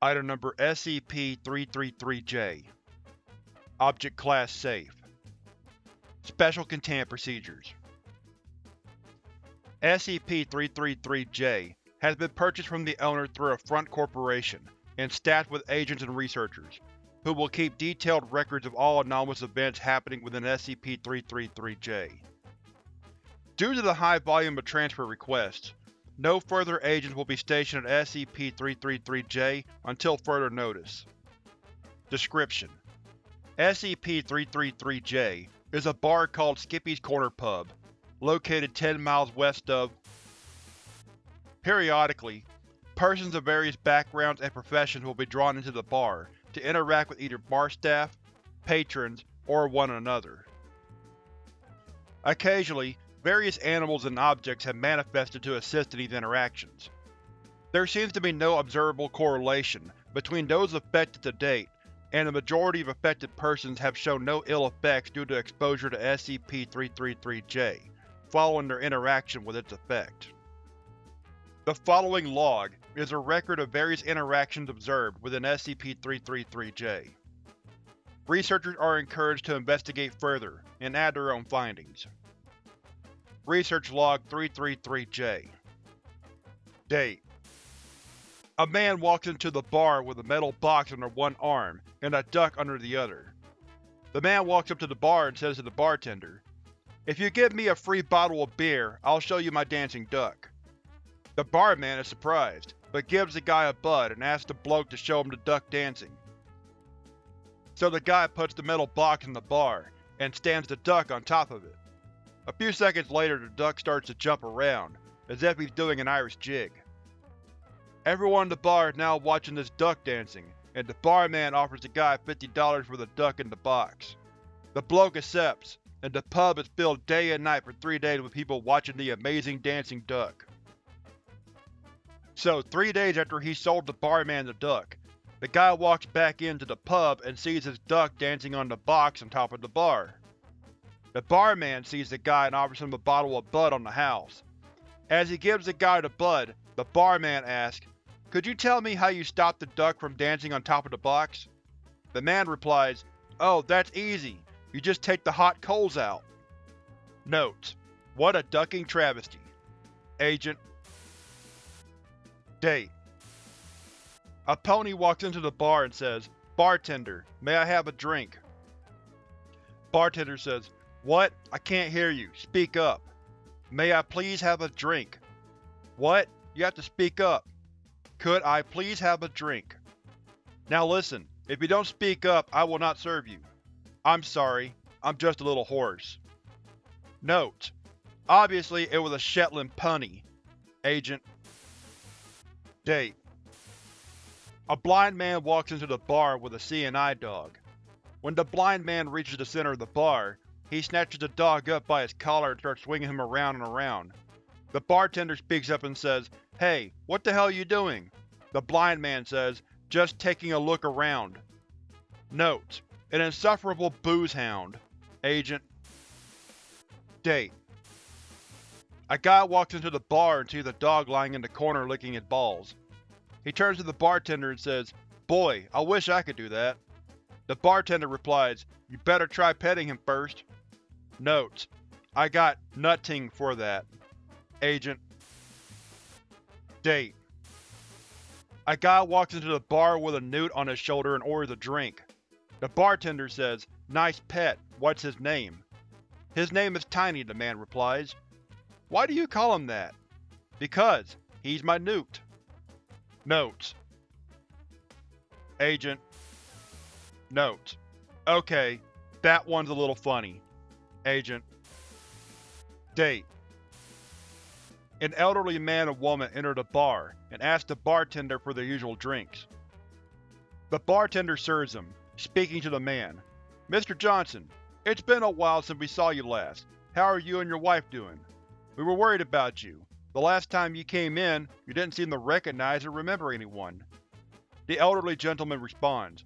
Item number SCP-333-J Object Class Safe. Special Containment Procedures. SCP-333-J has been purchased from the owner through a front corporation, and staffed with agents and researchers, who will keep detailed records of all anomalous events happening within SCP-333-J. Due to the high volume of transfer requests, no further agents will be stationed at SCP-333-J until further notice. Description: SCP-333-J is a bar called Skippy's Corner Pub, located 10 miles west of Periodically, persons of various backgrounds and professions will be drawn into the bar to interact with either bar staff, patrons, or one another. Occasionally, various animals and objects have manifested to assist in these interactions. There seems to be no observable correlation between those affected to date, and the majority of affected persons have shown no ill effects due to exposure to SCP-333-J, following their interaction with its effect. The following log is a record of various interactions observed within SCP-333-J. Researchers are encouraged to investigate further and add their own findings. Research Log 333-J Date A man walks into the bar with a metal box under one arm and a duck under the other. The man walks up to the bar and says to the bartender, If you give me a free bottle of beer, I'll show you my dancing duck. The barman is surprised, but gives the guy a bud and asks the bloke to show him the duck dancing. So the guy puts the metal box in the bar, and stands the duck on top of it. A few seconds later the duck starts to jump around, as if he's doing an Irish jig. Everyone in the bar is now watching this duck dancing, and the barman offers the guy $50 for the duck in the box. The bloke accepts, and the pub is filled day and night for three days with people watching the amazing dancing duck. So, three days after he sold the barman the duck, the guy walks back into the pub and sees his duck dancing on the box on top of the bar. The barman sees the guy and offers him a bottle of Bud on the house. As he gives the guy the Bud, the barman asks, Could you tell me how you stopped the duck from dancing on top of the box? The man replies, Oh, that's easy. You just take the hot coals out. Notes: What a ducking travesty. Agent Date A pony walks into the bar and says, Bartender, may I have a drink? Bartender says, What? I can't hear you. Speak up. May I please have a drink? What? You have to speak up. Could I please have a drink? Now listen, if you don't speak up, I will not serve you. I'm sorry, I'm just a little hoarse. Note: Obviously it was a Shetland pony. Agent Date A blind man walks into the bar with a CNI dog. When the blind man reaches the center of the bar, he snatches the dog up by his collar and starts swinging him around and around. The bartender speaks up and says, Hey, what the hell are you doing? The blind man says, Just taking a look around. Note: An insufferable booze hound. Agent Date a guy walks into the bar and sees a dog lying in the corner licking his balls. He turns to the bartender and says, Boy, I wish I could do that. The bartender replies, You better try petting him first. Notes: I got nutting for that. Agent Date A guy walks into the bar with a newt on his shoulder and orders a drink. The bartender says, Nice pet, what's his name? His name is Tiny, the man replies. Why do you call him that? Because he's my newt. Notes: Agent Notes: Okay, that one's a little funny. Agent Date An elderly man and woman enter a bar and ask the bartender for their usual drinks. The bartender serves them, speaking to the man. Mr. Johnson, it's been a while since we saw you last. How are you and your wife doing? We were worried about you. The last time you came in, you didn't seem to recognize or remember anyone. The elderly gentleman responds,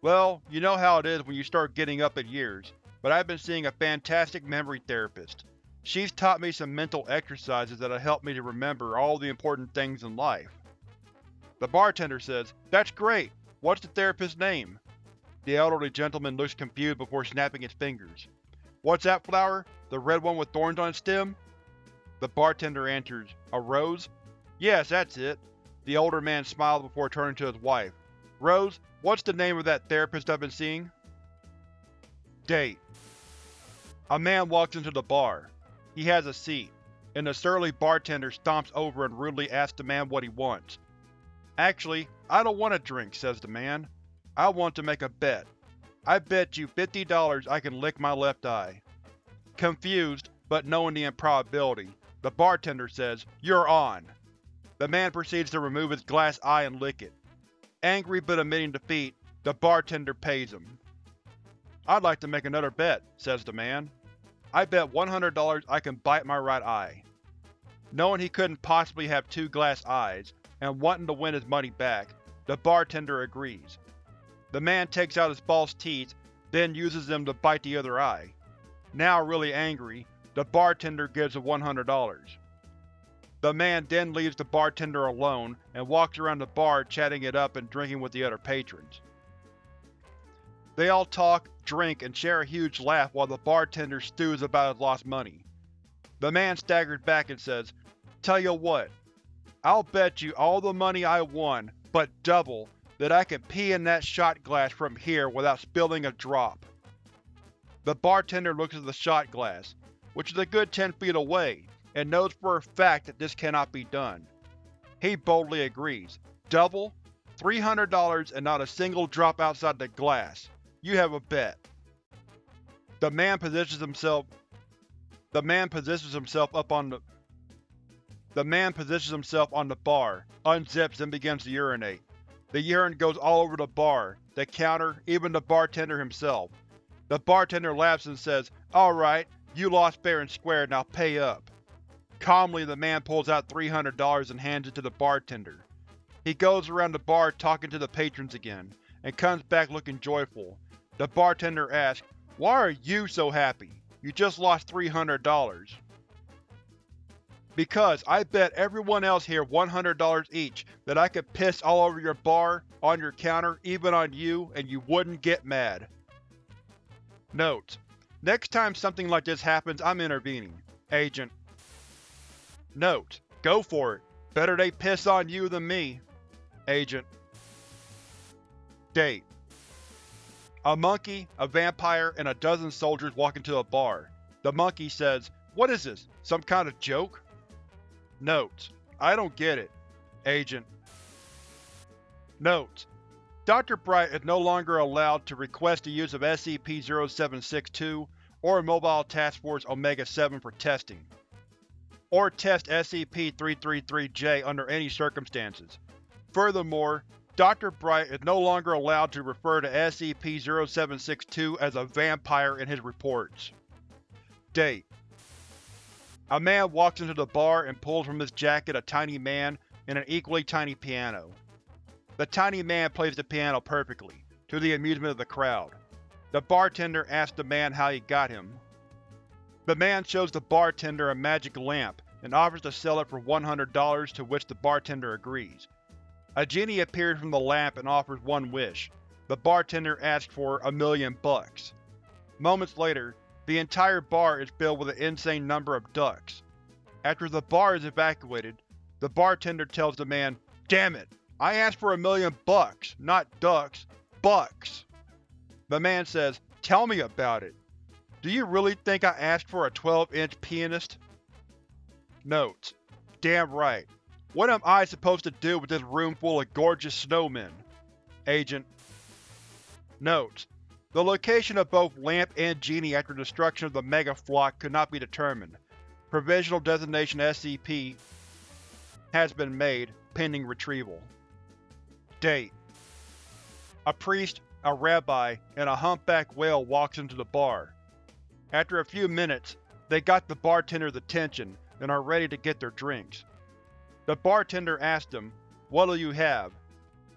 Well, you know how it is when you start getting up in years, but I've been seeing a fantastic memory therapist. She's taught me some mental exercises that'll help me to remember all the important things in life. The bartender says, That's great! What's the therapist's name? The elderly gentleman looks confused before snapping his fingers. What's that flower? The red one with thorns on its stem? The bartender answers, A rose? Yes, that's it. The older man smiles before turning to his wife. Rose, what's the name of that therapist I've been seeing? Date A man walks into the bar. He has a seat, and the surly bartender stomps over and rudely asks the man what he wants. Actually, I don't want a drink, says the man. I want to make a bet. I bet you $50 I can lick my left eye. Confused, but knowing the improbability, the bartender says, You're on! The man proceeds to remove his glass eye and lick it. Angry but admitting defeat, the bartender pays him. I'd like to make another bet, says the man. I bet $100 I can bite my right eye. Knowing he couldn't possibly have two glass eyes, and wanting to win his money back, the bartender agrees. The man takes out his false teeth, then uses them to bite the other eye. Now really angry, the bartender gives him $100. The man then leaves the bartender alone and walks around the bar chatting it up and drinking with the other patrons. They all talk, drink, and share a huge laugh while the bartender stews about his lost money. The man staggers back and says, Tell you what, I'll bet you all the money I won, but double, that I can pee in that shot glass from here without spilling a drop. The bartender looks at the shot glass, which is a good 10 feet away, and knows for a fact that this cannot be done. He boldly agrees. Double? $300 and not a single drop outside the glass. You have a bet. The man positions himself The man positions himself up on the the man positions himself on the bar, unzips and begins to urinate. The urine goes all over the bar, the counter, even the bartender himself. The bartender laughs and says, Alright, you lost fair and square, now pay up. Calmly the man pulls out $300 and hands it to the bartender. He goes around the bar talking to the patrons again, and comes back looking joyful. The bartender asked, Why are you so happy? You just lost $300. Because I bet everyone else here $100 each that I could piss all over your bar, on your counter, even on you, and you wouldn't get mad. Note: Next time something like this happens, I'm intervening. Agent. Note: Go for it. Better they piss on you than me. Agent. Date: A monkey, a vampire, and a dozen soldiers walk into a bar. The monkey says, What is this? Some kind of joke? Notes: I don't get it. Agent. Notes: Dr. Bright is no longer allowed to request the use of SCP-0762 or Mobile Task Force Omega-7 for testing, or test SCP-333-J under any circumstances. Furthermore, Dr. Bright is no longer allowed to refer to SCP-0762 as a vampire in his reports. Date a man walks into the bar and pulls from his jacket a tiny man and an equally tiny piano. The tiny man plays the piano perfectly, to the amusement of the crowd. The bartender asks the man how he got him. The man shows the bartender a magic lamp and offers to sell it for $100 to which the bartender agrees. A genie appears from the lamp and offers one wish. The bartender asks for a million bucks. Moments later, the entire bar is filled with an insane number of ducks. After the bar is evacuated, the bartender tells the man, Damn it! I asked for a million bucks, not ducks. Bucks! The man says, Tell me about it. Do you really think I asked for a 12-inch pianist? Notes: Damn right. What am I supposed to do with this room full of gorgeous snowmen? Agent Notes: the location of both Lamp and Genie after destruction of the Mega Flock could not be determined. Provisional designation SCP has been made, pending retrieval. Date A priest, a rabbi, and a humpback whale walks into the bar. After a few minutes, they got the bartender's attention and are ready to get their drinks. The bartender asks him, What'll you have?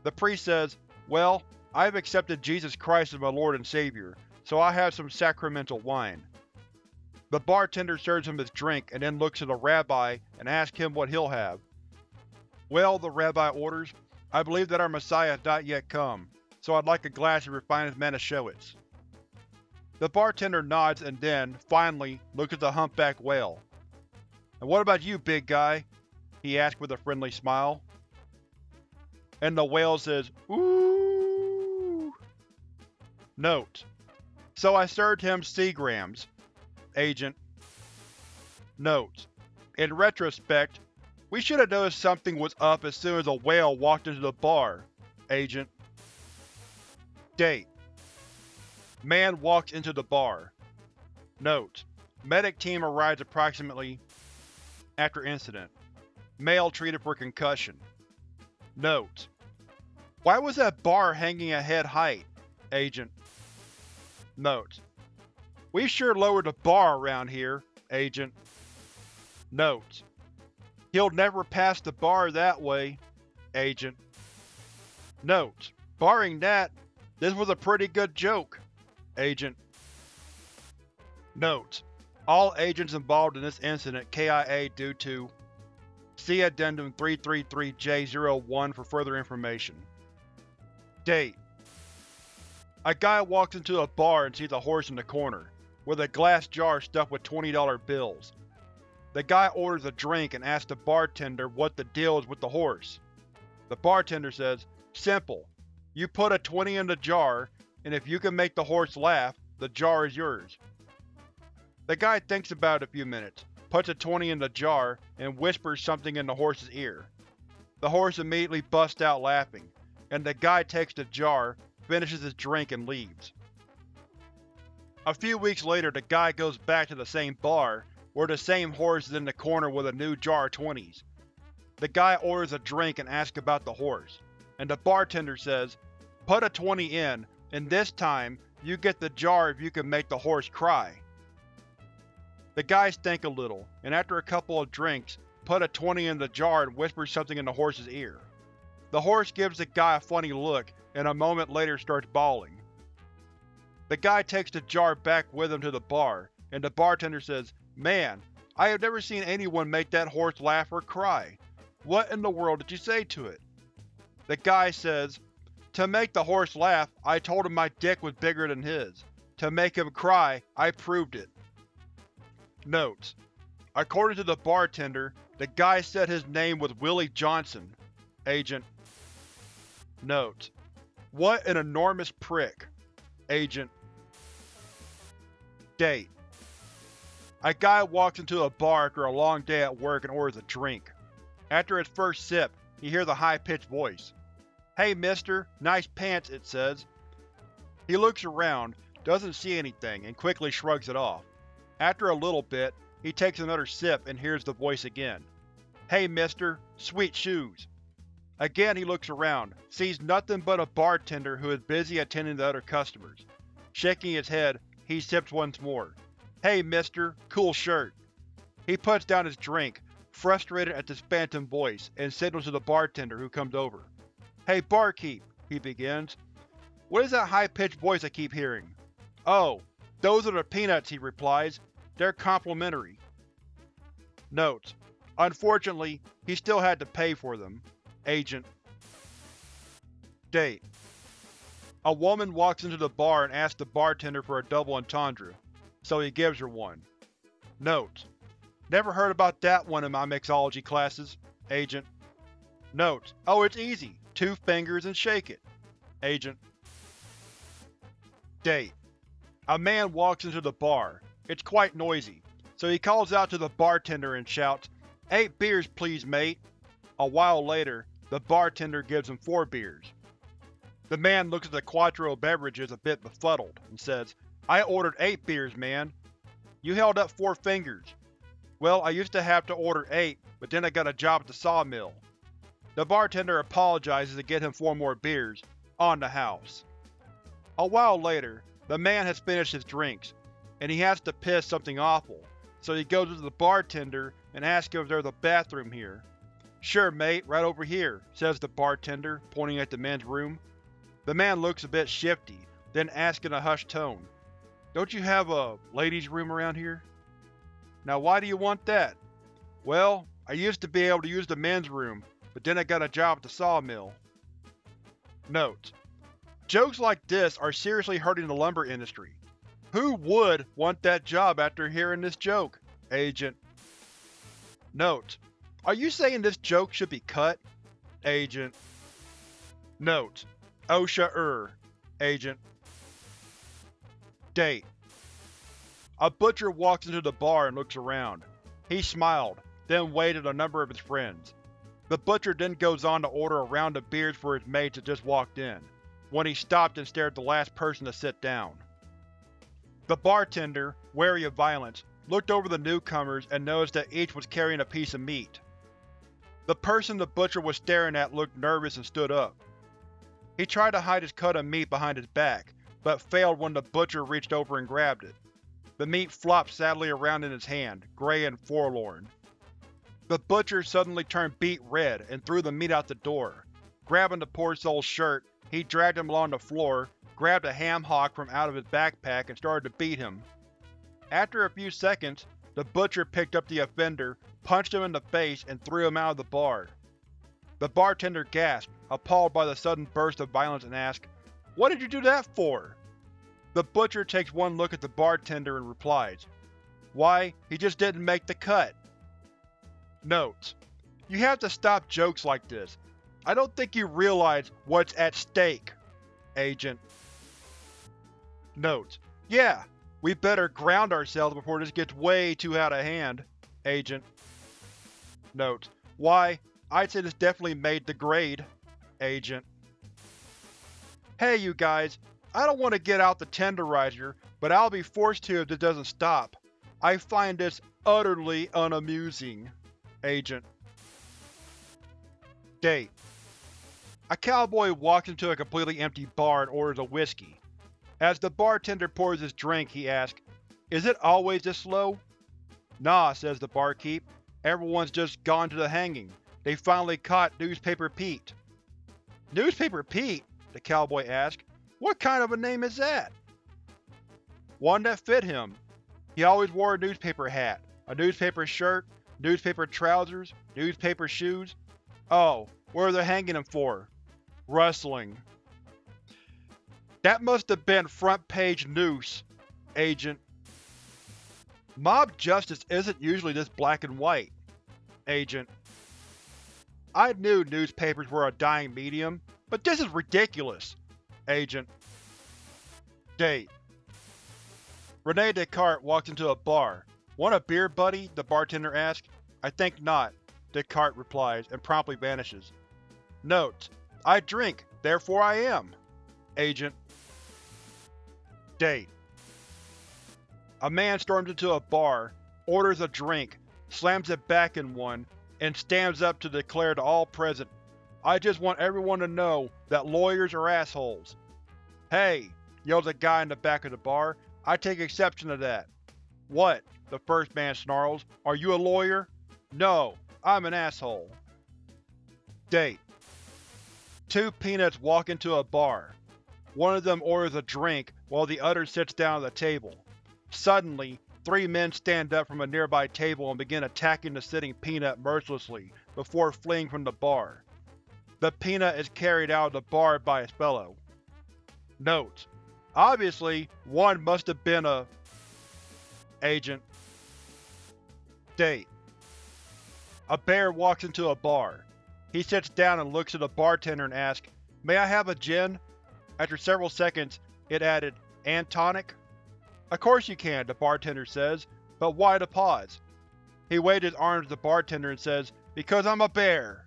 The priest says, Well, I have accepted Jesus Christ as my Lord and Savior, so I have some sacramental wine. The bartender serves him his drink and then looks at the rabbi and asks him what he'll have. Well, the rabbi orders, I believe that our Messiah has not yet come, so I'd like a glass of refined Manischewitz. The bartender nods and then, finally, looks at the humpback whale. And what about you, big guy? He asks with a friendly smile. And the whale says, Ooh. Note: So I served him Seagrams. Agent. Note: In retrospect, we should have noticed something was up as soon as a whale walked into the bar. Agent. Date: Man walks into the bar. Note: Medic team arrives approximately after incident. Male treated for concussion. Note: Why was that bar hanging at head height? Agent. Note: We sure lowered the bar around here, Agent. Note: He'll never pass the bar that way, Agent. Note: Barring that, this was a pretty good joke. Agent. Note: All agents involved in this incident KIA due to See Addendum 333-J01 for further information. Date: A guy walks into a bar and sees a horse in the corner, with a glass jar stuffed with $20 bills. The guy orders a drink and asks the bartender what the deal is with the horse. The bartender says, Simple. You put a 20 in the jar, and if you can make the horse laugh, the jar is yours. The guy thinks about it a few minutes, puts a 20 in the jar, and whispers something in the horse's ear. The horse immediately busts out laughing, and the guy takes the jar, finishes his drink, and leaves. A few weeks later the guy goes back to the same bar, where the same horse is in the corner with a new jar of 20s. The guy orders a drink and asks about the horse, and the bartender says, Put a 20 in, and this time, you get the jar if you can make the horse cry. The guys think a little, and after a couple of drinks, put a 20 in the jar and whispers something in the horse's ear. The horse gives the guy a funny look, and a moment later starts bawling. The guy takes the jar back with him to the bar, and the bartender says, Man, I have never seen anyone make that horse laugh or cry. What in the world did you say to it? The guy says, To make the horse laugh, I told him my dick was bigger than his. To make him cry, I proved it. Notes: According to the bartender, the guy said his name was Willie Johnson. Agent. Note: What an enormous prick. Agent. Date: A guy walks into a bar after a long day at work and orders a drink. After his first sip, he hears a high-pitched voice. Hey mister, nice pants, it says. He looks around, doesn't see anything, and quickly shrugs it off. After a little bit, he takes another sip and hears the voice again. Hey mister, sweet shoes. Again he looks around, sees nothing but a bartender who is busy attending to other customers. Shaking his head, he sips once more. Hey mister, cool shirt. He puts down his drink, frustrated at this phantom voice, and signals to the bartender who comes over. Hey barkeep, he begins. What is that high-pitched voice I keep hearing? Oh, those are the peanuts, he replies. They're complimentary. Notes: Unfortunately, he still had to pay for them. Agent. Date: A woman walks into the bar and asks the bartender for a double entendre, so he gives her one. Notes: Never heard about that one in my mixology classes. Agent. Notes: Oh, it's easy. Two fingers and shake it. Agent. Date: A man walks into the bar. It's quite noisy, so he calls out to the bartender and shouts, Eight beers please, mate. A while later, the bartender gives him four beers. The man looks at the Quattro beverages a bit befuddled, and says, I ordered eight beers, man. You held up four fingers. Well, I used to have to order eight, but then I got a job at the sawmill. The bartender apologizes to get him four more beers, on the house. A while later, the man has finished his drinks, and he has to piss something awful, so he goes to the bartender and asks if there's a bathroom here. Sure mate, right over here, says the bartender, pointing at the men's room. The man looks a bit shifty, then asks in a hushed tone, Don't you have a ladies' room around here? Now why do you want that? Well, I used to be able to use the men's room, but then I got a job at the sawmill. Note: Jokes like this are seriously hurting the lumber industry. Who would want that job after hearing this joke? Agent. Note: Are you saying this joke should be cut? Agent. Note: OSHA-er. Agent. Date: A butcher walks into the bar and looks around. He smiled, then at a number of his friends. The butcher then goes on to order a round of beers for his mates that just walked in when he stopped and stared at the last person to sit down. The bartender, wary of violence, looked over the newcomers and noticed that each was carrying a piece of meat. The person the butcher was staring at looked nervous and stood up. He tried to hide his cut of meat behind his back, but failed when the butcher reached over and grabbed it. The meat flopped sadly around in his hand, gray and forlorn. The butcher suddenly turned beet red and threw the meat out the door. Grabbing the poor soul's shirt, he dragged him along the floor, grabbed a ham hock from out of his backpack and started to beat him. After a few seconds, the butcher picked up the offender, punched him in the face, and threw him out of the bar. The bartender gasped, appalled by the sudden burst of violence and asked, What did you do that for? The butcher takes one look at the bartender and replies, Why, he just didn't make the cut. Notes: You have to stop jokes like this. I don't think you realize what's at stake, Agent. Notes: Yeah, we better ground ourselves before this gets way too out of hand, Agent. Notes: Why, I'd say this definitely made the grade, Agent. Hey you guys, I don't want to get out the tenderizer, but I'll be forced to if this doesn't stop. I find this utterly unamusing. Agent. Date a cowboy walks into a completely empty bar and orders a whiskey. As the bartender pours his drink, he asks, Is it always this slow? Nah, says the barkeep. Everyone's just gone to the hanging. They finally caught Newspaper Pete. Newspaper Pete? the cowboy asked. What kind of a name is that? One that fit him. He always wore a newspaper hat, a newspaper shirt, newspaper trousers, newspaper shoes. Oh, where are they hanging him for? Wrestling. That must have been front page news, Agent. Mob justice isn't usually this black and white, Agent. I knew newspapers were a dying medium, but this is ridiculous, Agent. Date Rene Descartes walks into a bar. Want a beer, buddy? the bartender asks. I think not, Descartes replies, and promptly vanishes. Note: I drink, therefore I am. Agent. Date A man storms into a bar, orders a drink, slams it back in one, and stands up to declare to all present, I just want everyone to know that lawyers are assholes. Hey, yells a guy in the back of the bar, I take exception to that. What? The first man snarls. Are you a lawyer? No, I'm an asshole. Date Two peanuts walk into a bar. One of them orders a drink while the other sits down at the table. Suddenly, three men stand up from a nearby table and begin attacking the sitting peanut mercilessly before fleeing from the bar. The peanut is carried out of the bar by his fellow. Notes: Obviously, one must have been a… agent. Date A bear walks into a bar. He sits down and looks at the bartender and asks, May I have a gin? After several seconds, it added, And tonic? Of course you can, the bartender says, but why the pause? He waved his arms at the bartender and says, Because I'm a bear!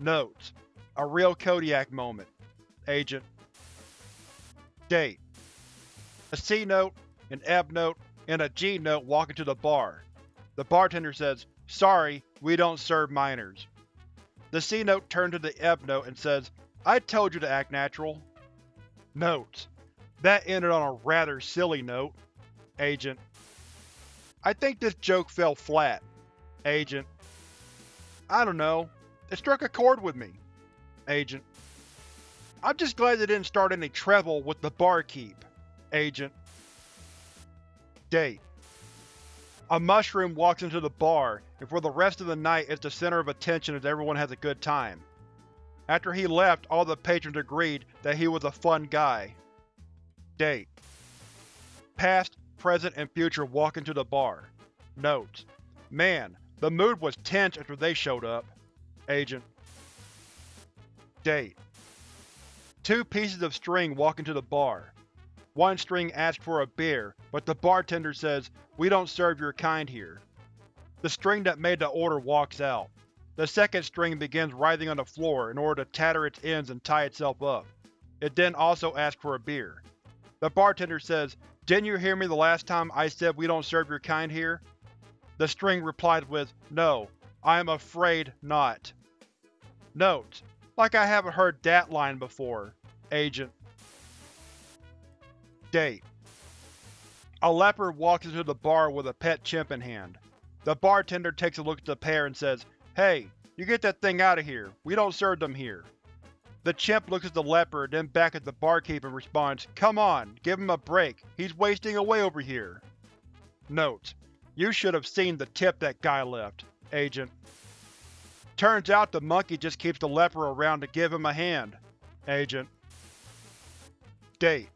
Notes: A real Kodiak moment. Agent. Date A C-note, an F-note, and a G-note walk into the bar. The bartender says, Sorry, we don't serve minors. The C-note turns to the F-note and says, I told you to act natural. Notes: That ended on a rather silly note. Agent. I think this joke fell flat. Agent. I don't know. It struck a chord with me. Agent. I'm just glad they didn't start any treble with the barkeep. Agent. Date a mushroom walks into the bar, and for the rest of the night it's the center of attention as everyone has a good time. After he left, all the patrons agreed that he was a fun guy. Date Past, present, and future walk into the bar. Notes: Man, the mood was tense after they showed up. Agent Date Two pieces of string walk into the bar. One string asks for a beer, but the bartender says, we don't serve your kind here. The string that made the order walks out. The second string begins writhing on the floor in order to tatter its ends and tie itself up. It then also asks for a beer. The bartender says, didn't you hear me the last time I said we don't serve your kind here? The string replies with, no, I am afraid not. Note: Like I haven't heard that line before. Agent Date A leopard walks into the bar with a pet chimp in hand. The bartender takes a look at the pair and says, Hey, you get that thing out of here. We don't serve them here. The chimp looks at the leopard, then back at the barkeep and responds, Come on, give him a break. He's wasting away over here. Note: You should have seen the tip that guy left, Agent. Turns out the monkey just keeps the leopard around to give him a hand, Agent. Date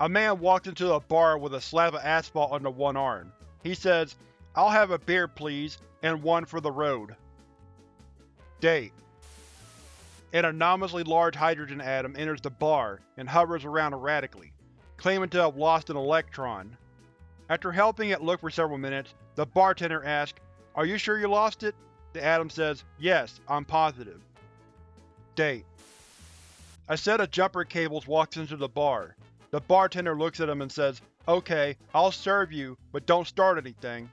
a man walks into a bar with a slab of asphalt under one arm. He says, I'll have a beer please, and one for the road. Date An anomalously large hydrogen atom enters the bar and hovers around erratically, claiming to have lost an electron. After helping it look for several minutes, the bartender asks, Are you sure you lost it? The atom says, Yes, I'm positive. Date A set of jumper cables walks into the bar, the bartender looks at him and says, Okay, I'll serve you, but don't start anything.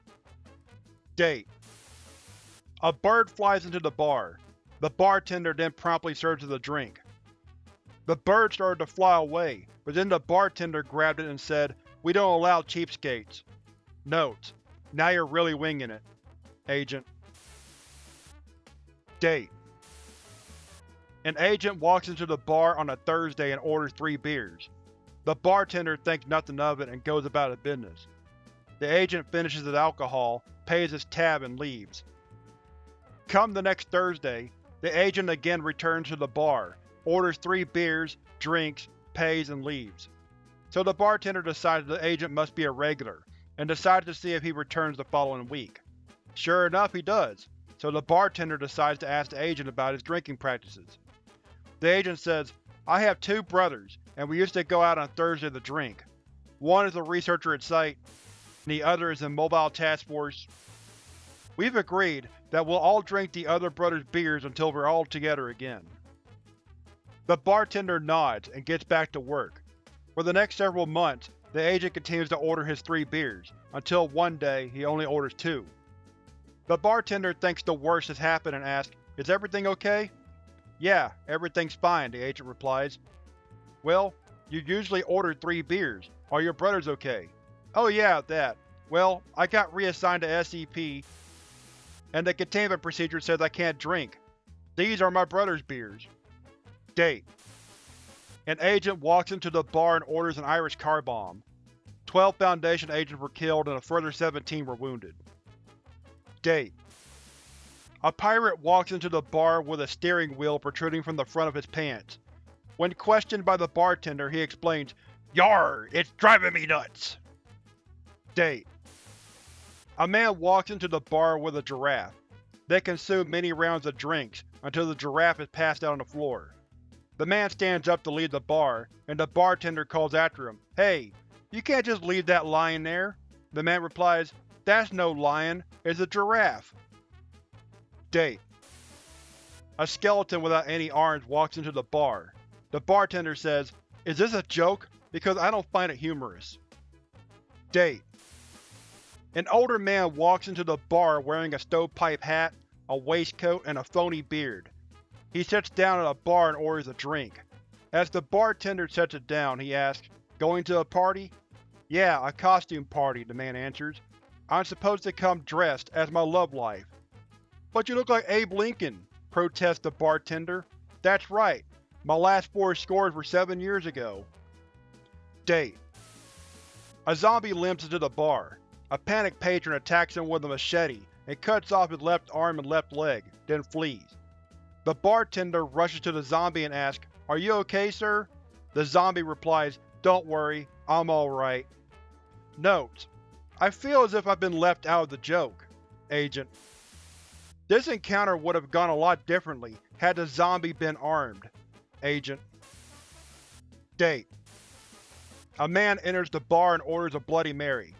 Date A bird flies into the bar. The bartender then promptly serves it a drink. The bird started to fly away, but then the bartender grabbed it and said, We don't allow cheapskates. Note: Now you're really winging it. Agent Date An agent walks into the bar on a Thursday and orders three beers. The bartender thinks nothing of it and goes about his business. The agent finishes his alcohol, pays his tab and leaves. Come the next Thursday, the agent again returns to the bar, orders three beers, drinks, pays, and leaves. So the bartender decides the agent must be a regular, and decides to see if he returns the following week. Sure enough, he does, so the bartender decides to ask the agent about his drinking practices. The agent says, I have two brothers, and we used to go out on Thursday to drink. One is a researcher at site, and the other is in Mobile Task Force. We've agreed that we'll all drink the other brother's beers until we're all together again. The bartender nods and gets back to work. For the next several months, the agent continues to order his three beers, until one day he only orders two. The bartender thinks the worst has happened and asks, Is everything okay? Yeah, everything's fine, the agent replies, well, you usually order three beers. Are your brothers okay? Oh yeah, that. Well, I got reassigned to SCP, and the containment procedure says I can't drink. These are my brother's beers. Date An agent walks into the bar and orders an Irish car bomb. Twelve Foundation agents were killed and a further 17 were wounded. Date A pirate walks into the bar with a steering wheel protruding from the front of his pants. When questioned by the bartender, he explains, Yar! It's driving me nuts! Date A man walks into the bar with a giraffe. They consume many rounds of drinks, until the giraffe is passed out on the floor. The man stands up to leave the bar, and the bartender calls after him, Hey, you can't just leave that lion there. The man replies, That's no lion, it's a giraffe. Date A skeleton without any arms walks into the bar. The bartender says, Is this a joke? Because I don't find it humorous. Date An older man walks into the bar wearing a stovepipe hat, a waistcoat, and a phony beard. He sits down at a bar and orders a drink. As the bartender sets it down, he asks, Going to a party? Yeah, a costume party, the man answers. I'm supposed to come dressed as my love life. But you look like Abe Lincoln, protests the bartender. That's right, my last four scores were seven years ago. Date A zombie limps into the bar. A panicked patron attacks him with a machete and cuts off his left arm and left leg, then flees. The bartender rushes to the zombie and asks, Are you okay, sir? The zombie replies, Don't worry, I'm alright. Notes: I feel as if I've been left out of the joke. Agent. This encounter would have gone a lot differently had the zombie been armed. Agent. Date: A man enters the bar and orders a Bloody Mary.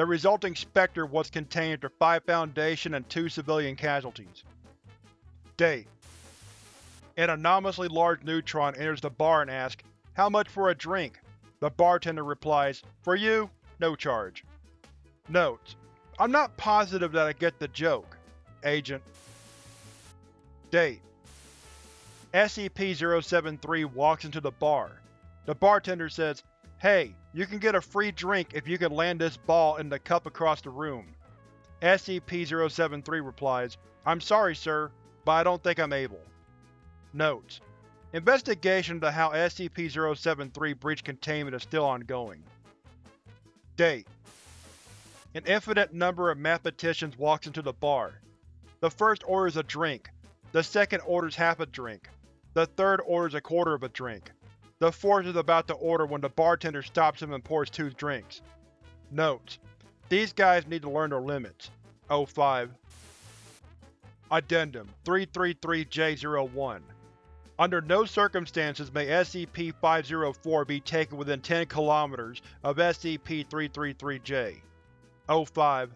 The resulting specter was contained after 5 Foundation and 2 civilian casualties. Date: An anomalously large neutron enters the bar and asks, How much for a drink? The bartender replies, For you, no charge. Notes: I'm not positive that I get the joke. Agent. Date: SCP-073 walks into the bar. The bartender says, Hey, you can get a free drink if you can land this ball in the cup across the room. SCP-073 replies, I'm sorry, sir, but I don't think I'm able. Notes: Investigation into how SCP-073 breached containment is still ongoing. Date: An infinite number of mathematicians walks into the bar. The first orders a drink, the second orders half a drink, the third orders a quarter of a drink. The fourth is about to order when the bartender stops him and pours two drinks. Notes: These guys need to learn their limits. 05 Addendum 333-J01 Under no circumstances may SCP-504 be taken within 10 km of SCP-333-J. 05